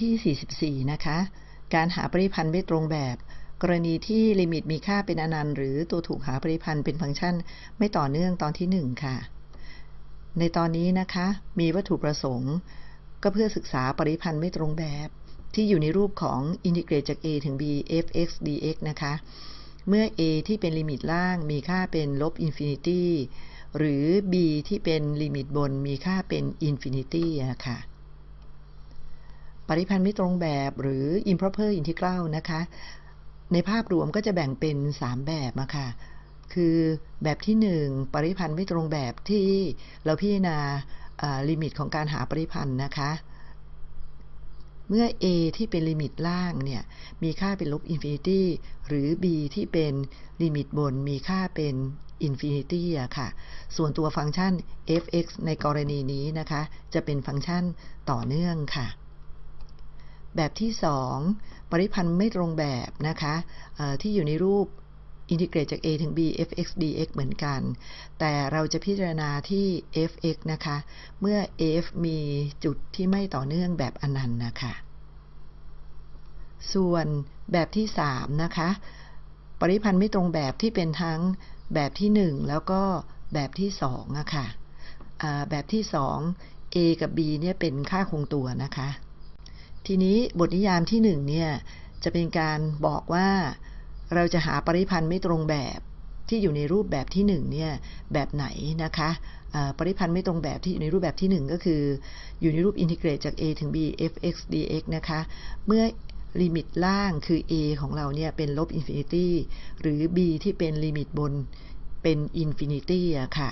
ที่ 44 นะคะ การหาปริพันธ์ไม่ตรงแบบ กรณีที่ลิมิตมีค่าเป็นอนันต์ หรือตัวถูกหาปริพันธ์เป็นฟังก์ชันไม่ต่อเนื่องตอนที่ 1 ค่ะ ในตอนนี้นะคะ มีวัตถุประสงค์ ก็เพื่อศึกษาปริพันธ์ไม่ตรงแบบ ที่อยู่ในรูปของ integrate จาก a ถึง b f(x) dx นะคะ เมื่อ a ที่เป็นลิมิตล่างมีค่าเป็นลบ infinity หรือ b ที่เป็นลิมิตบนมีค่าเป็น infinityค่ะ ปริพันธ์ไม่ตรงแบบหรือ improper integral นะคะ ในภาพรวมก็จะแบ่งเป็น 3 แบบอะค่ะ คือแบบที่ 1 ปริพันธ์ไม่ตรงแบบที่เราพิจารณาลิมิตของการหาปริพันธ์นะคะ เมื่อ a ที่เป็นลิมิตล่างเนี่ย มีค่าเป็นลบ infinity หรือ b ที่เป็นลิมิตบนมีค่าเป็น infinity อะค่ะ ส่วนตัวฟังก์ชัน f(x) ในกรณีนี้นะคะ จะเป็นฟังก์ชันต่อเนื่องค่ะ แบบที่ 2 ปริพันธ์ไม่ตรงแบบนะคะที่อยู่ในรูปอินทิเกรตจาก a ถึง b f(x) dx เหมือนกัน แต่เราจะพิจารณาที่ f(x) นะคะ เมื่อ f มีจุดที่ไม่ต่อเนื่องแบบอนันต์นะคะ ส่วนแบบที่ 3 นะคะ ปริพันธ์ไม่ตรงแบบที่เป็นทั้งแบบที่ 1 แล้วก็แบบที่2อะค่ะแบบที่ 2 a กับ b เนี่ยเป็นค่าคงตัวนะคะ ทีนี้บทนิยามที่1เนี่ยจะเป็นการบอกว่าเราจะหาปริพันธ์ไม่ตรงแบบที่อยู่ในรูปแบบที่1เนี่ยแบบไหนนะคะปริพันธ์ไม่ตรงแบบที่อยู่ในรูปแบบที่ 1 ก็คือ อยู่ในรูปอินทิเกรตจาก a ถึง b f(x) dx นะคะเมื่อลิมิตล่างคือ a ของเราเนี่ยเป็นลบ infinity หรือ b ที่เป็นลิมิตบนเป็น infinity อะค่ะ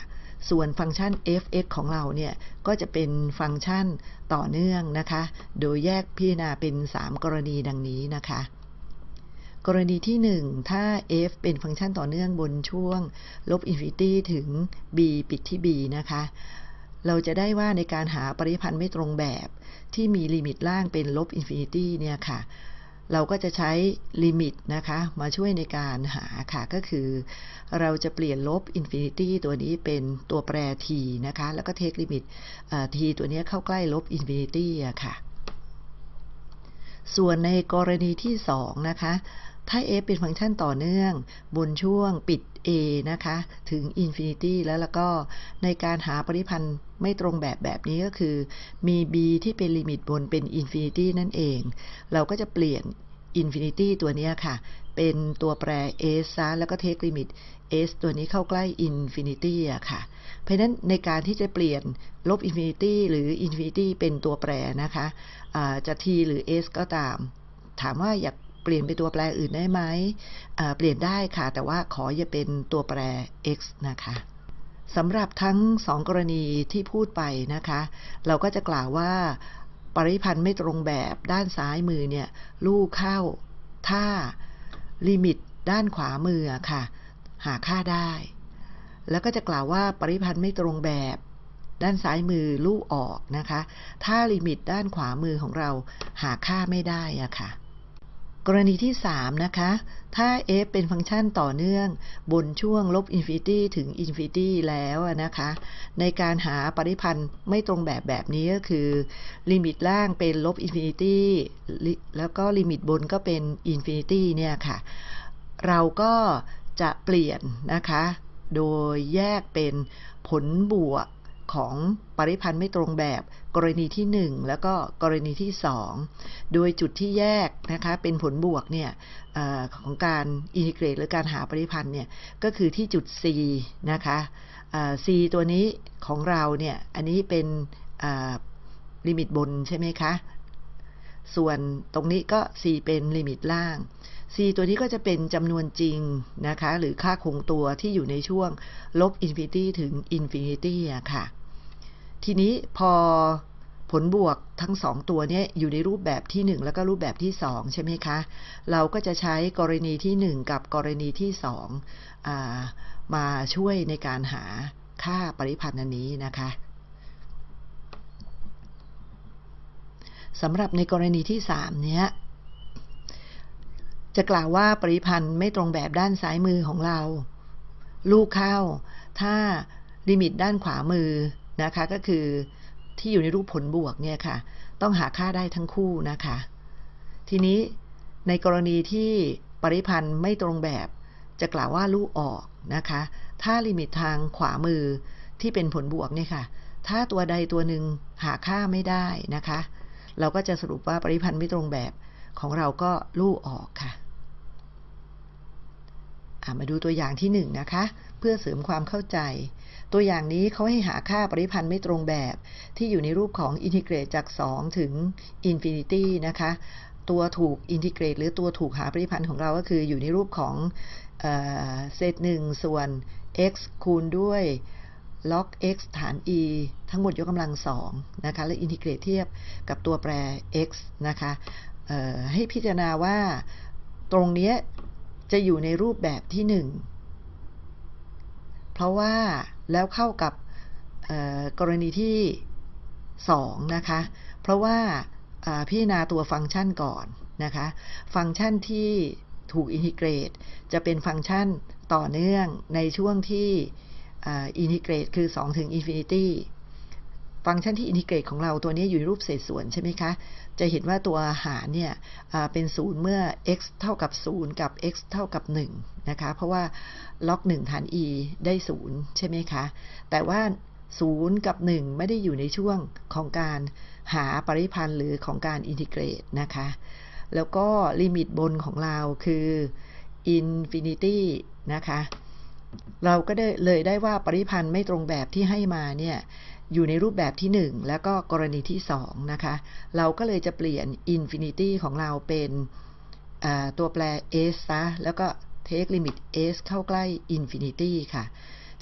ส่วนฟังก์ชัน f(x) ของเราเนี่ย ก็จะเป็นฟังก์ชันต่อเนื่องนะคะ โดยแยกพิจารณาเป็น 3 กรณีดังนี้นะคะ กรณีที่ 1 ถ้า f เป็นฟังก์ชันต่อเนื่องบนช่วง ลบ infinity ถึง b ปิดที่ b นะคะเราจะได้ว่าในการหาปริพันธ์ไม่ตรงแบบที่มีลิมิตล่างเป็นลบ infinity เนี่ยค่ะ เราก็จะใช้ลิมิตนะคะมาช่วยในการหาค่ะ ก็คือ เราจะเปลี่ยนลบ infinity ตัวนี้เป็นตัวแปร t นะคะ แล้วก็ take ลิมิต t ตัวนี้เข้าใกล้ลบ infinity อะค่ะ ส่วนในกรณีที่ 2 นะคะ ถ้า f เป็นฟังก์ชันต่อเนื่อง บนช่วงปิด a นะคะ ถึง infinity แล้วแล้วก็ในการหาปริพันธ์ไม่ตรงแบบแบบนี้ก็คือ มี b ที่เป็นลิมิตบนเป็น infinity นั่นเอง เราก็จะเปลี่ยน infinity ตัวนี้ค่ะ เป็นตัวแปร s ซะแล้วก็ take ลิมิต s ตัวนี้เข้าใกล้ infinity อะค่ะ เพราะนั้นในการที่จะเปลี่ยนลบ infinity หรือ infinity เป็นตัวแปรนะคะ จะ t หรือ s ก็ตาม ถามว่าอยากเปลี่ยนเป็นตัวแปรอื่นได้ไหมเปลี่ยนได้ค่ะ แต่ว่าขออย่าเป็นตัวแปร x นะคะสำหรับทั้งสองกรณีที่พูดไปนะคะ เราก็จะกล่าวว่า ปริพันธ์ไม่ตรงแบบด้านซ้ายมือเนี่ยลู่เข้าถ้าลิมิตด้านขวามือค่ะ หาค่าได้ แล้วก็จะกล่าวว่าปริพันธ์ไม่ตรงแบบ ด้านซ้ายมือลู่ออกนะคะ ถ้าลิมิตด้านขวามือของเราหาค่าไม่ได้อะค่ะ กรณีที่ 3 นะคะ ถ้า f เป็นฟังก์ชันต่อเนื่องบนช่วงลบ infinity ถึง infinity แล้วนะคะ ในการหาปริพันธ์ไม่ตรงแบบแบบนี้ก็คือลิมิตล่างเป็นลบ infinity แล้วก็ลิมิตบนก็เป็น infinity เนี่ยค่ะ เราก็จะเปลี่ยนนะคะ โดยแยกเป็นผลบวก ของปริพันธ์ไม่ตรงแบบกรณีที่ 1 แล้วก็กรณีที่ 2 โดยจุดที่แยกนะคะเป็นผลบวกเนี่ยอของการ integrate หรือการหาปริพันธ์เนี่ยก็คือที่จุด c นะคะ c ตัวนี้ของเราเนี่ยอันนี้เป็นลิมิตบนใช่ไหมคะ ส่วนตรงนี้ก็ c เป็นลิมิตล่าง c ตัวนี้ก็จะเป็นจำนวนจริงนะคะ หรือค่าคงตัวที่อยู่ในช่วงลบ infinity ถึง infinity อะค่ะ ทีนี้พอผลบวกทั้งสองตัวนี้อยู่ในรูปแบบที่1แล้วก็รูปแบบที่2ใช่ไหมคะ เราก็จะใช้กรณีที่1กับกรณีที่2มาช่วยในการหาค่าปริพันธ์อันนี้นะคะสำหรับในกรณีที่3เนี้ยจะกล่าวว่าปริพันธ์ไม่ตรงแบบด้านซ้ายมือของเรา ลูกเข้า ถ้าลิมิตด้านขวามือ นะคะก็คือที่อยู่ในรูปผลบวกเนี่ยค่ะ ต้องหาค่าได้ทั้งคู่นะคะ ทีนี้ในกรณีที่ปริพันธ์ไม่ตรงแบบ จะกล่าวว่าลู่ออกนะคะ ถ้าลิมิตทางขวามือที่เป็นผลบวกเนี่ยค่ะ ถ้าตัวใดตัวหนึ่งหาค่าไม่ได้นะคะ เราก็จะสรุปว่าปริพันธ์ไม่ตรงแบบของเราก็ลู่ออกค่ะมาดูตัวอย่างที่1นนะคะ เพื่อเสริมความเข้าใจ ตัวอย่างนี้เขาให้หาค่าปริพันธ์ไม่ตรงแบบ ที่อยู่ในรูปของ integrate จาก 2 ถึง infinity นะคะ ตัวถูก integrate หรือตัวถูกหาปริพันธ์ของเราก็คืออยู่ในรูปของเศษหนึ่งส่วน x คูณด้วย log x ฐาน e ทั้งหมดยกกำลังสองนะคะ และอินทิเกรตเทียบกับตัวแปร x นะคะให้พิจารณาว่าตรงนี้จะอยู่ในรูปแบบที่หนึ่งเพราะว่า แล้วเข้ากับกรณีที่สองนะคะ เพราะว่าพิจารณาตัวฟังก์ชันก่อนนะคะ ฟังก์ชันที่ถูกอินทิเกรต จะเป็นฟังก์ชันต่อเนื่องในช่วงที่ integrate คือ 2 ถึง infinity ฟังก์ชันที่ integrate ของเราตัวนี้อยู่ในรูปเศษส่วนใช่ไหมคะ จะเห็นว่าตัวหารเนี่ยเป็นศูนย์เมื่อ x เท่ากับ 0 กับ x เท่ากับ 1 นะคะ เพราะว่า log 1 ฐาน e ได้ 0 ใช่ไหมคะ แต่ว่า 0 กับ 1 ไม่ได้อยู่ในช่วงของการหาปริพันธ์หรือของการ integrate นะคะ แล้วก็ลิมิตบนของเราคือ infinity นะคะเราก็ได้เลยได้ว่าปริพันธ์ไม่ตรงแบบที่ให้มาเนี่ย อยู่ในรูปแบบที่ 1 แล้วก็กรณีที่ 2 นะคะ เราก็เลยจะเปลี่ยน infinity ของเราเป็นตัวแปร s ซะแล้วก็ take limit s เข้าใกล้ infinity ค่ะ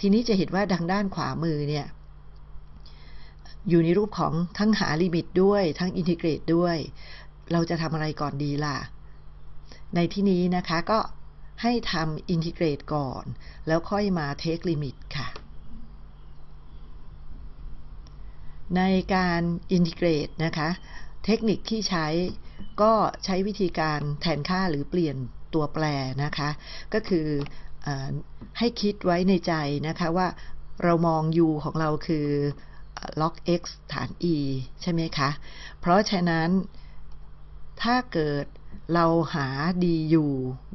ทีนี้จะเห็นว่าทางด้านขวามือเนี่ย อยู่ในรูปของทั้งหาลิมิตด้วย ทั้ง integrate ด้วย เราจะทำอะไรก่อนดีล่ะ ในที่นี้นะคะก็ให้ทำ integrate ก่อน แล้วค่อยมา take ลิมิตค่ะ ในการ integrate นะคะ เทคนิคที่ใช้ก็ใช้วิธีการแทนค่าหรือเปลี่ยนตัวแปรนะคะ ก็คืออให้คิดไว้ในใจนะคะว่าเรามอง u ของเราคือ log x ฐาน e ใช่ไหมคะ เพราะฉะนั้นถ้าเกิดเราหา du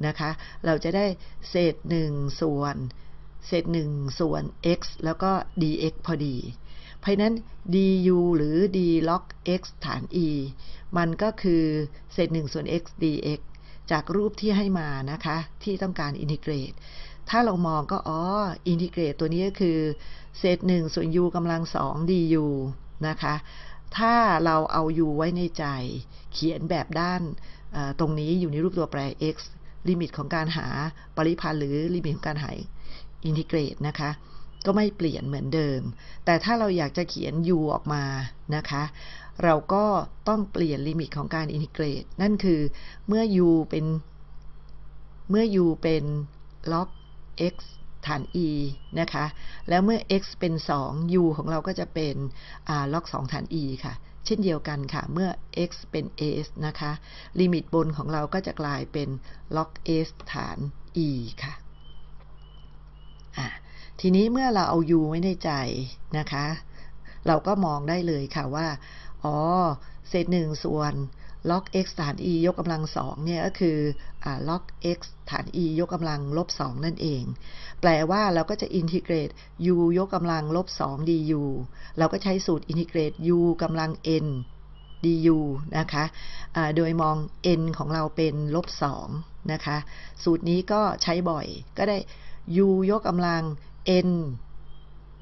นะคะ เราจะได้เศษ1ส่วน เศษ1ส่วน x แล้วก็ dx พอดี เพราะนั้น du หรือ d log x ฐาน e มันก็คือเศษ1ส่วน x dx จากรูปที่ให้มานะคะ ที่ต้องการ integrate ถ้าเรามองก็อ๋อ integrate ตัวนี้ก็คือ เศษ1ส่วน u กำลัง 2 du นะคะ ถ้าเราเอา u ไว้ในใจ เขียนแบบด้านตรงนี้อยู่ในรูปตัวแปร x ลิมิตของการหาปริพันธ์หรือลิมิตของการหา integrate นะคะ ก็ไม่เปลี่ยนเหมือนเดิม แต่ถ้าเราอยากจะเขียน u ออกมานะคะ เราก็ต้องเปลี่ยนลิมิตของการ integrate นั่นคือเมื่อ u เป็นเมื่อ u เป็น log x ฐาน e นะคะ แล้วเมื่อ x เป็น 2 u ของเราก็จะเป็น log 2ฐาน e ค่ะ เช่นเดียวกันค่ะ เมื่อ x เป็น s นะคะ ลิมิตบนของเราก็จะกลายเป็น log s ฐาน e ค่ะ อ่า ทีนี้เมื่อเราเอา u ไว้ในใจนะคะ เราก็มองได้เลยค่ะว่า อ๋อ เศษหนึ่งส่วน log x ฐาน e ยกกำลังสองเนี่ยก็คืออ log x ฐาน e ยกกำลังลบสองนั่นเอง แปลว่าเราก็จะอินทิเกรต u ยกกำลังลบสอง du เราก็ใช้สูตรอินทิเกรต u กำลัง n du นะคะะโดยมอง n ของเราเป็นลบสองนะคะ สูตรนี้ก็ใช้บ่อยก็ได้ u ยกกำลัง n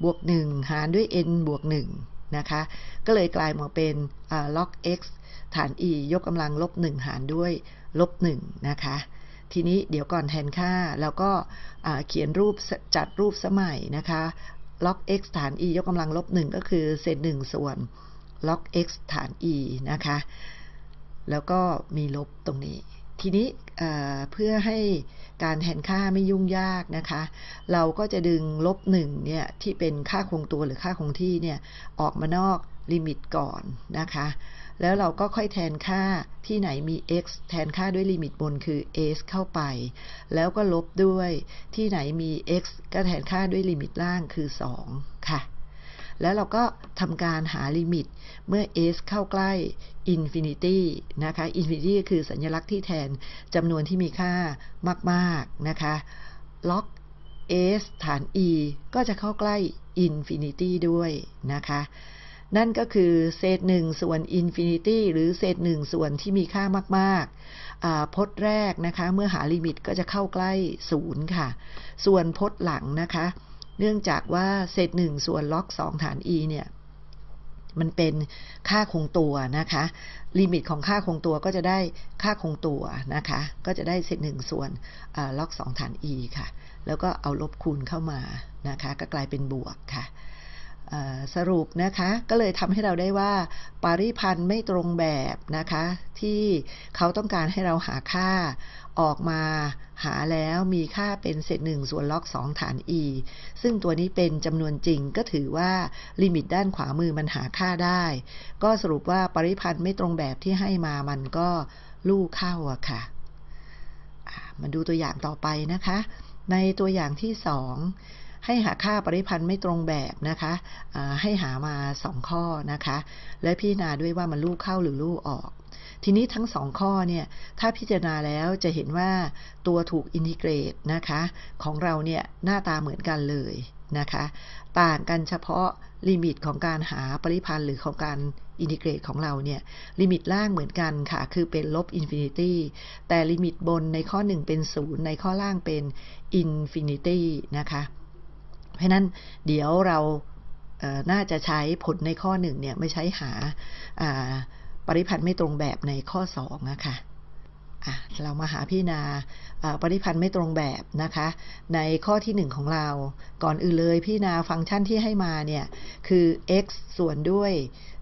บวก 1 หารด้วย n บวก 1 นะคะ ก็เลยกลายมาเป็น log x ฐาน e ยกกำลังลบ 1 หารด้วยลบ 1 นะคะ ทีนี้เดี๋ยวก่อนแทนค่า แล้วก็เขียนรูปจัดรูปสมัยนะคะ log x ฐาน e ยกกำลังลบ 1 ก็คือเศษ1ส่วน log x ฐาน e นะคะ แล้วก็มีลบตรงนี้ ทีนี้เพื่อให้การแทนค่าไม่ยุ่งยากนะคะ เราก็จะดึงลบหนึ่งเนี่ยที่เป็นค่าคงตัวหรือค่าคงที่เนี่ยออกมานอกลิมิตก่อนนะคะ แล้วเราก็ค่อยแทนค่าที่ไหนมี x แทนค่าด้วยลิมิตบนคือ s เข้าไป แล้วก็ลบด้วยที่ไหนมี x ก็แทนค่าด้วยลิมิตล่างคือ 2 ค่ะ แล้วเราก็ทำการหาลิมิตเมื่อ s เข้าใกล้ infinity นะคะ infinity ก็คือสัญลักษณ์ที่แทนจำนวนที่มีค่ามากๆนะคะ log s ฐาน e ก็จะเข้าใกล้ infinity ด้วยนะคะนั่นก็คือเศษหนึ่งส่วน infinity หรือเศษหนึ่งส่วนที่มีค่ามากๆพจน์แรกนะคะ เมื่อหาลิมิตก็จะเข้าใกล้ศูนย์ค่ะ ส่วนพจน์หลังนะคะ เนื่องจากว่าเศษหนึ่งส่วนล็อกสองฐาน e เนี่ยมันเป็นค่าคงตัวนะคะ ลิมิตของค่าคงตัวก็จะได้ค่าคงตัวนะคะ ก็จะได้เศษหนึ่งส่วนล็อกสองฐาน e ค่ะ แล้วก็เอาลบคูณเข้ามานะคะ ก็กลายเป็นบวกค่ะสรุปนะคะก็เลยทำให้เราได้ว่าปริพันธ์ไม่ตรงแบบนะคะ ที่เขาต้องการให้เราหาค่า ออกมาหาแล้วมีค่าเป็นเศษหนึ่งส่วนล็อก 2 ฐาน e ซึ่งตัวนี้เป็นจำนวนจริงก็ถือว่าลิมิตด้านขวามือมันหาค่าได้ ก็สรุปว่าปริพันธ์ไม่ตรงแบบที่ให้มามันก็ลู่เข้าอะค่ะมาดูตัวอย่างต่อไปนะคะ ในตัวอย่างที่สองให้หาค่าปริพันธ์ไม่ตรงแบบนะคะให้หามา 2 ข้อนะคะ และพิจารณาด้วยว่ามันลูกเข้าหรือลูกออก ทีนี้ทั้ง2ข้อเนี่ยถ้าพิจารณาแล้วจะเห็นว่าตัวถูก integrate นะคะของเราเนี่ยหน้าตาเหมือนกันเลยนะคะต่างกันเฉพาะลิมิตของการหาปริพันธ์หรือของการ integrate ของเราเนี่ยลิมิตล่างเหมือนกันค่ะ คือเป็นลบ infinity แต่ลิมิตบนในข้อ 1 เป็น 0 ในข้อล่างเป็น infinity นะคะเพราะนั้นเดี๋ยวเราน่าจะใช้ผลในข้อหนึ่งเนี่ยไปใช้หา ปริพันธ์ไม่ตรงแบบในข้อสองนะคะเรามาหาพี่นาปริพันธ์ไม่ตรงแบบนะคะ ในข้อที่ 1 ของเรา ก่อนอื่นเลยพี่นาฟังก์ชันที่ให้มาเนี่ย คือ x ส่วนด้วย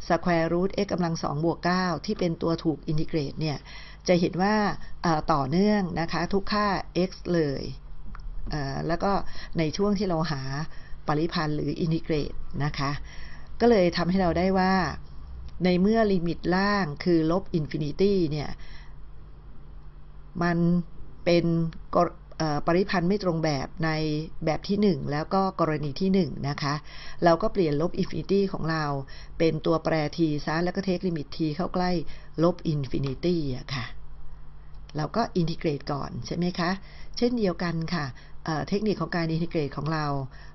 square root x กำลัง2บวก9ที่เป็นตัวถูกอินทิเกรตเนี่ย จะเห็นว่าต่อเนื่องนะคะ ทุกค่า x เลยแล้วก็ในช่วงที่เราหาปริพันธ์หรืออินทิเกรตนะคะ ก็เลยทำให้เราได้ว่า ในเมื่อลิมิตล่างคือลบ infinity เนี่ย มันเป็นปริพันธ์ไม่ตรงแบบในแบบที่ 1 แล้วก็กรณีที่ 1 นะคะ เราก็เปลี่ยนลบ infinity ของเรา เป็นตัวแปร t ซะแล้วก็ take ลิมิต t เข้าใกล้ลบ infinity อะค่ะ เราก็ integrate ก่อนใช่ไหมคะ เช่นเดียวกันค่ะ เทคนิคของการอินทิเกรตของเรา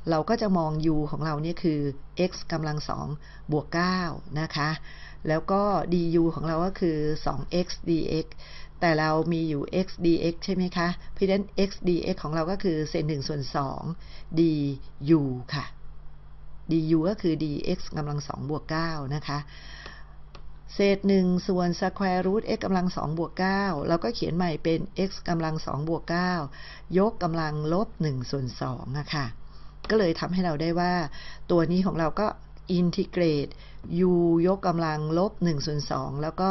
เราก็จะมอง u ของเราเนี่ยคือ x กำลัง2บวก9นะคะ แล้วก็ du ของเราก็คือ 2x dx แต่เรามีอยู่ x dx ใช่ไหมคะ เพราะฉะนั้น x dx ของเราก็คือเศษ1ส่วน2 du ค่ะ du ก็คือ dx กำลัง2บวก9นะคะ เศษหนึ่งส่วน square root x กำลังสองบวกเก้าเราก็เขียนใหม่เป็น x กำลังสองบวกเก้ายกกำลังลบหนึ่งส่วนสองนะค่ะ ก็เลยทำให้เราได้ว่า ตัวนี้ของเราก็อินทิเกรต u ยกกำลังลบ1ส่วน2แล้วก็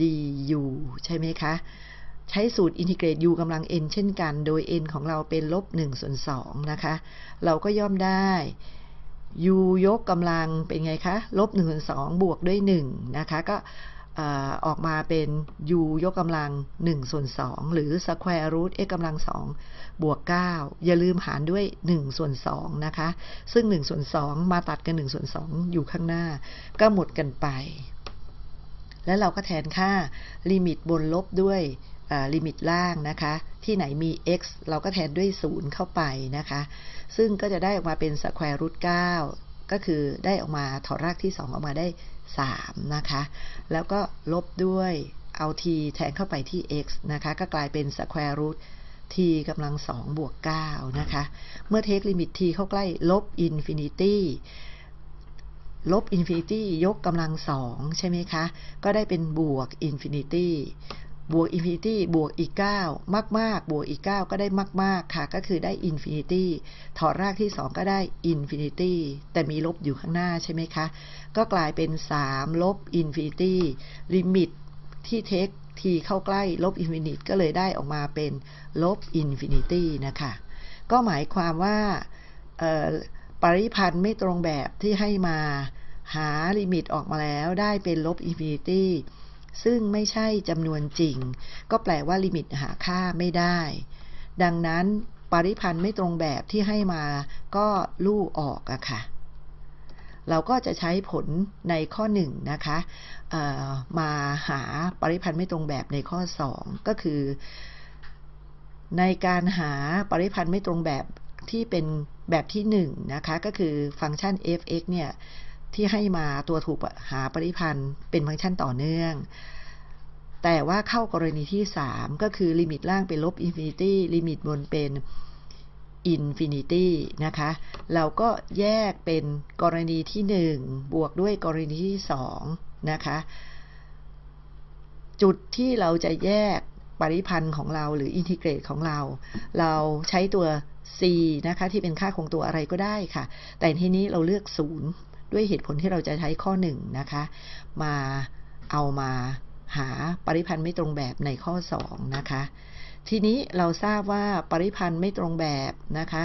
du ใช่ไหมคะ ใช้สูตรอินทิเกรต u กำลัง n เช่นกัน โดย n ของเราเป็นลบ1ส่วน2นะคะ เราก็ย่อมได้ u ยกกำลังเป็นไงคะ ลบ1ส่วน2บวกด้วย 1 นะคะ ก็ออกมาเป็น u ยกกำลัง1ส่วน2หรือ square root x กำลัง2บวก 9 อย่าลืมหารด้วย1ส่วน2นะคะ ซึ่ง1ส่วน2มาตัดกัน1ส่วน2อยู่ข้างหน้า ก็หมดกันไป แล้วเราก็แทนค่าลิมิตบนลบด้วยลิมิตล่างนะคะ ที่ไหนมี x เราก็แทนด้วย 0 เข้าไปนะคะ ซึ่งก็จะได้ออกมาเป็น square root 9ก็คือได้ออกมาถอดรากที่ 2 ออกมาได้ 3 นะคะ แล้วก็ลบด้วยเอา t แทนเข้าไปที่ x นะคะ ก็กลายเป็น square root t กำลัง 2 บวก 9 นะคะ เมื่อเทคลิมิต t เข้าใกล้ลบอินฟินิตี้ลบอินฟินิตี้ยกกำลังสองใช่ไหมคะ ก็ได้เป็นบวก infinity บวก infinity บวกอีก 9 มากมากบวกอีก 9 ก็ได้มากมากค่ะ ก็คือได้ infinity ถอดรากที่ 2 ก็ได้infinity แต่มีลบอยู่ข้างหน้าใช่ไหมคะ ก็กลายเป็น 3 ลบ infinity ลิมิตที่ take t เข้าใกล้ลบ infinity ก็เลยได้ออกมาเป็นลบ infinity นะคะ ก็หมายความว่าปริพันธ์ไม่ตรงแบบที่ให้มาหาลิมิตออกมาแล้วได้เป็นลบ infinity ซึ่งไม่ใช่จำนวนจริง ก็แปลว่าลิมิตหาค่าไม่ได้ ดังนั้นปริพันธ์ไม่ตรงแบบที่ให้มาก็ลู่ออกอะค่ะ เราก็จะใช้ผลในข้อ1นะคะมาหาปริพันธ์ไม่ตรงแบบในข้อ 2 ก็คือ ในการหาปริพันธ์ไม่ตรงแบบที่เป็นแบบที่1นะคะก็คือฟังก์ชัน f(x) เนี่ย ที่ให้มาตัวถูกหาปริพันธ์เป็นฟังก์ชันต่อเนื่อง แต่ว่าเข้ากรณีที่ 3 ก็คือลิมิตล่างเป็นลบ infinity ลิมิตบนเป็น infinity นะคะ เราก็แยกเป็นกรณีที่ 1 บวกด้วยกรณีที่ 2 นะคะ จุดที่เราจะแยกปริพันธ์ของเราหรือ integrate ของเรา เราใช้ตัว c นะคะ ที่เป็นค่าคงตัวอะไรก็ได้ค่ะ แต่ที่นี้เราเลือก 0 ด้วยเหตุผลที่เราจะใช้ข้อ1นะคะ มาเอามาหาปริพันธ์ไม่ตรงแบบในข้อ 2 นะคะ ทีนี้เราทราบว่าปริพันธ์ไม่ตรงแบบนะคะ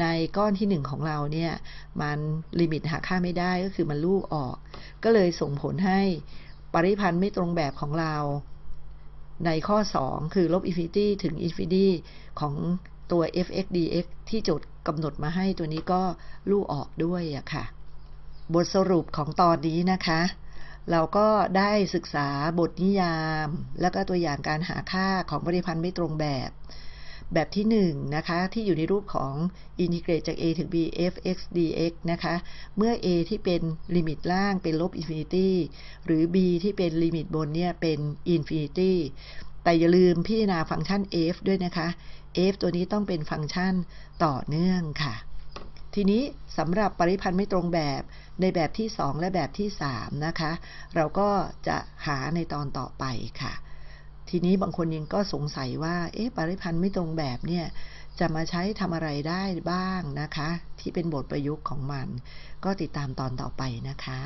ในก้อนที่ 1 ของเราเนี่ย มันลิมิตหาค่าไม่ได้ก็คือมันลู่ออก ก็เลยส่งผลให้ปริพันธ์ไม่ตรงแบบของเรา ในข้อ 2 คือลบ infinity ถึง infinity ของตัว f(x) dx ที่โจทย์กำหนดมาให้ตัวนี้ก็ลู่ออกด้วยอะค่ะ บทสรุปของตอนนี้นะคะ เราก็ได้ศึกษาบทนิยาม แล้วก็ตัวอย่างการหาค่าของปริพันธ์ไม่ตรงแบบ แบบที่1นะคะ ที่อยู่ในรูปของ integrate จาก a ถึง b f(x) dx นะคะ เมื่อ a ที่เป็นลิมิตล่างเป็นลบ infinity หรือ b ที่เป็นลิมิตบนเนี่ยเป็น infinity แต่อย่าลืมพิจารณาฟังก์ชัน f ด้วยนะคะ f ตัวนี้ต้องเป็นฟังก์ชันต่อเนื่องค่ะ ทีนี้สำหรับปริพันธ์ไม่ตรงแบบ ในแบบที่ 2 และแบบที่ 3 นะคะ เราก็จะหาในตอนต่อไปค่ะ ทีนี้บางคนยังก็สงสัยว่า เอ๊ะ ปริพันธ์ไม่ตรงแบบเนี่ยจะมาใช้ทำอะไรได้บ้างนะคะ ที่เป็นบทประยุกต์ของมัน ก็ติดตามตอนต่อไปนะคะ